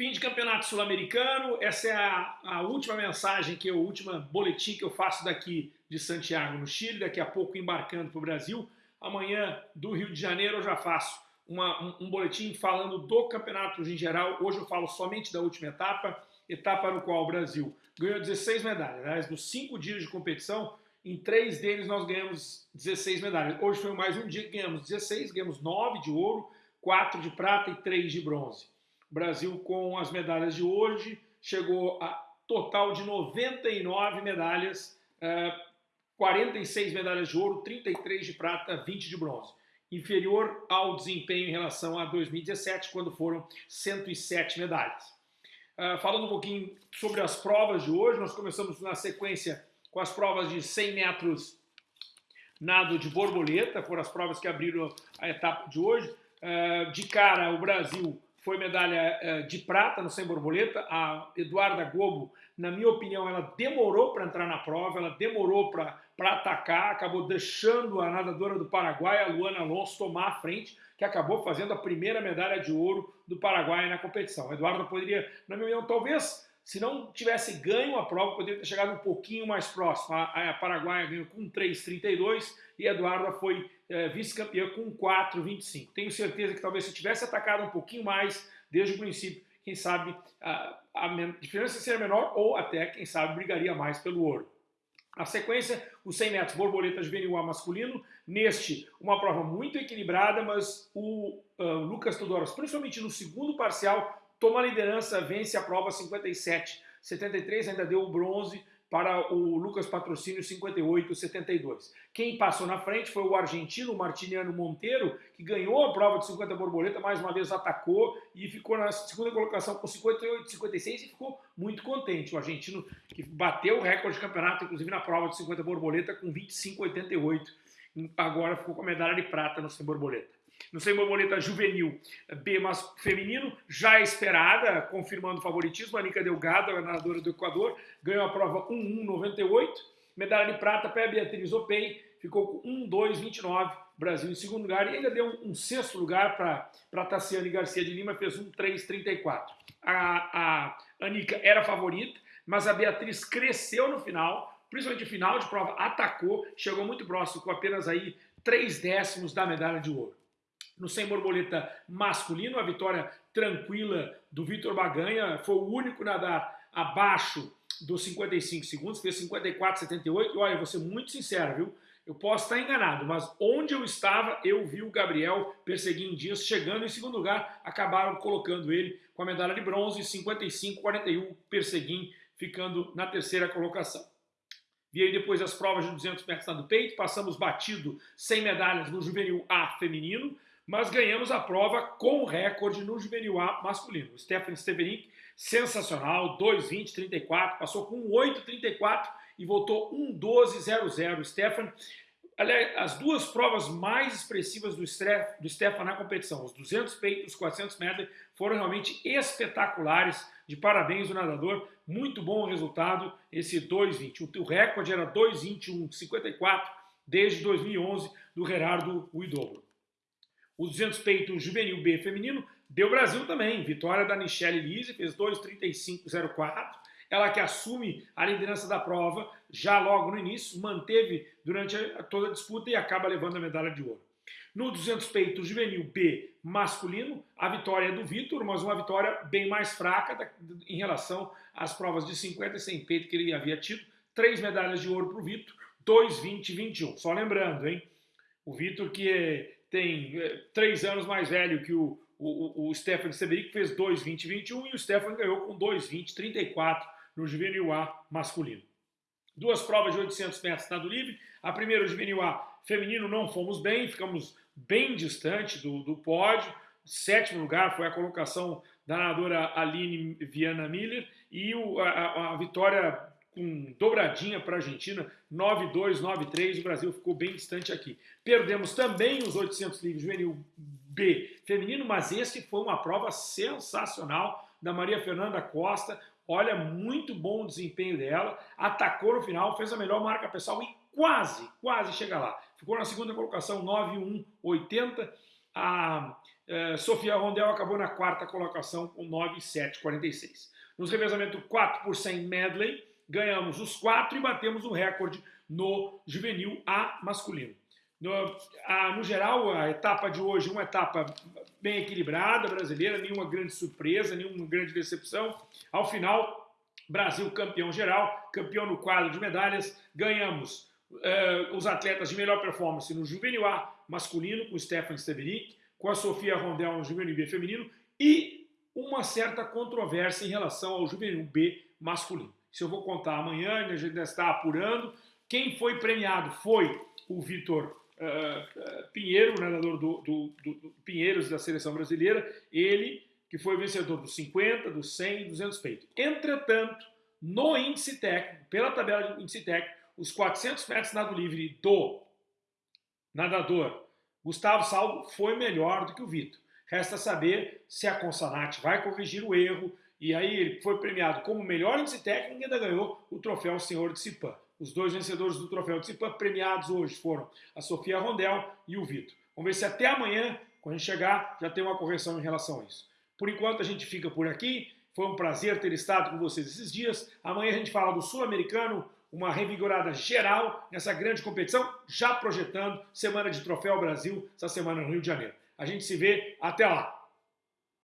Fim de campeonato sul-americano, essa é a, a, última mensagem, que é o último boletim que eu faço daqui de Santiago, no Chile, daqui a pouco embarcando para o Brasil. Amanhã, do Rio de Janeiro, eu já faço uma, um, um, boletim falando do campeonato em geral. Hoje eu falo somente da última etapa, etapa no qual o Brasil ganhou 16 medalhas. Aliás, nos cinco dias de competição, em três deles nós ganhamos 16 medalhas. Hoje foi mais um dia que ganhamos 16, ganhamos 9 de ouro, 4 de prata e 3 de bronze. Brasil, com as medalhas de hoje, chegou a total de 99 medalhas, 46 medalhas de ouro, 33 de prata, 20 de bronze. Inferior ao desempenho em relação a 2017, quando foram 107 medalhas. falando um pouquinho sobre as provas de hoje, nós começamos na sequência com as provas de 100 metros nado de borboleta, foram as provas que abriram a etapa de hoje. de cara, o Brasil foi medalha eh, de prata no sem borboleta. A Eduarda Gobo, na minha opinião, ela demorou para entrar na prova, ela demorou para atacar, acabou deixando a nadadora do Paraguai, a Luana Alonso, tomar a frente, que acabou fazendo a primeira medalha de ouro do Paraguai na competição. A Eduarda poderia, na minha opinião, talvez se não tivesse ganho a prova, poderia ter chegado um pouquinho mais próximo. A, a Paraguai ganhou com 3,32 e a Eduarda foi é, vice-campeã com 4,25. Tenho certeza que talvez se tivesse atacado um pouquinho mais desde o princípio, quem sabe a, a diferença seria menor ou até, quem sabe, brigaria mais pelo ouro. A sequência, os 100 metros borboleta juvenil A masculino, neste uma prova muito equilibrada, mas o uh, Lucas Tudoros, principalmente no segundo parcial, toma a liderança, vence a prova 57, 73 ainda deu o bronze para o Lucas Patrocínio 58-72. Quem passou na frente foi o argentino Martiniano Monteiro, que ganhou a prova de 50 borboleta, mais uma vez atacou e ficou na segunda colocação com 58-56 e ficou muito contente. O argentino que bateu o recorde de campeonato, inclusive na prova de 50 borboleta, com 25-88. Agora ficou com a medalha de prata no 100 borboleta no sem borboleta juvenil B mas feminino, já esperada, confirmando o favoritismo, a Nica Delgado, a nadadora do Equador, ganhou a prova 1-1-98, medalha de prata para Beatriz Opei, ficou com 1-2-29, Brasil em segundo lugar, e ainda deu um, um sexto lugar para Tassiane Garcia de Lima, fez 1-3-34. A, a Anica era favorita, mas a Beatriz cresceu no final, principalmente no final de prova, atacou, chegou muito próximo, com apenas aí três décimos da medalha de ouro. No 100 borboleta masculino, a vitória tranquila do Vitor Baganha, foi o único nadar abaixo dos 55 segundos, fez 54,78. E olha, vou ser muito sincero, viu? Eu posso estar enganado, mas onde eu estava, eu vi o Gabriel Perseguindo Dias chegando em segundo lugar, acabaram colocando ele com a medalha de bronze, 55,41, Perseguim ficando na terceira colocação. Vi aí depois as provas de 200 metros do peito, passamos batido sem medalhas no juvenil A feminino, mas ganhamos a prova com recorde no juvenil A masculino. O Stefan Steverink, sensacional, 2,20,34, passou com 8,34 e voltou 1,12,00. Stefan, aliás, as duas provas mais expressivas do, do na competição, os 200 peitos, os 400 metros, foram realmente espetaculares. De parabéns o nadador, muito bom resultado, esse 2,20. O recorde era 2,21,54 desde 2011 do Gerardo Huidobro o 200 peito juvenil B feminino, deu Brasil também. Vitória da Michelle Lise, fez 2,35,04. Ela que assume a liderança da prova já logo no início, manteve durante toda a disputa e acaba levando a medalha de ouro. No 200 peito juvenil B masculino, a vitória é do Vitor, mas uma vitória bem mais fraca em relação às provas de 50 e 100 peito que ele havia tido. Três medalhas de ouro para o Vitor, 2,20 e 21. Só lembrando, hein? O Vitor que é tem é, três anos mais velho que o, o, o Stefan Seberic, fez 2,20 21 e o Stefan ganhou com 2,20 34 no juvenil A masculino. Duas provas de 800 metros nado livre. A primeira, o juvenil A feminino, não fomos bem, ficamos bem distante do, do pódio. Sétimo lugar foi a colocação da nadadora Aline Viana Miller e o, a, a vitória com dobradinha para a Argentina, 9-2, 9-3, o Brasil ficou bem distante aqui. Perdemos também os 800 livres juvenil B feminino, mas esse foi uma prova sensacional da Maria Fernanda Costa, olha, muito bom o desempenho dela, atacou no final, fez a melhor marca pessoal e quase, quase chega lá. Ficou na segunda colocação, 9-1-80, a Uh, Sofia Rondel acabou na quarta colocação com 9,746. Nos revezamento 4 por 100 medley, ganhamos os quatro e batemos o recorde no juvenil A masculino. No, a, no geral, a etapa de hoje uma etapa bem equilibrada, brasileira, nenhuma grande surpresa, nenhuma grande decepção. Ao final, Brasil campeão geral, campeão no quadro de medalhas, ganhamos uh, os atletas de melhor performance no juvenil A masculino, com Stefan Stevenick, com a Sofia Rondel no juvenil B feminino e uma certa controvérsia em relação ao juvenil B masculino. Isso eu vou contar amanhã, a gente está apurando. Quem foi premiado foi o Vitor uh, Pinheiro, nadador do, do, do, do, Pinheiros da seleção brasileira, ele que foi vencedor dos 50, dos 100 e 200 peitos. Entretanto, no índice técnico, pela tabela de índice técnico, os 400 metros nado livre do nadador Gustavo Salvo foi melhor do que o Vitor. Resta saber se a Consonante vai corrigir o erro, e aí ele foi premiado como melhor índice técnico e ainda ganhou o troféu Senhor de Cipan. Os dois vencedores do troféu de Cipan premiados hoje foram a Sofia Rondel e o Vitor. Vamos ver se até amanhã, quando a gente chegar, já tem uma correção em relação a isso. Por enquanto a gente fica por aqui. Foi um prazer ter estado com vocês esses dias. Amanhã a gente fala do Sul-Americano, uma revigorada geral nessa grande competição, já projetando Semana de Troféu Brasil, essa semana no Rio de Janeiro. A gente se vê, até lá!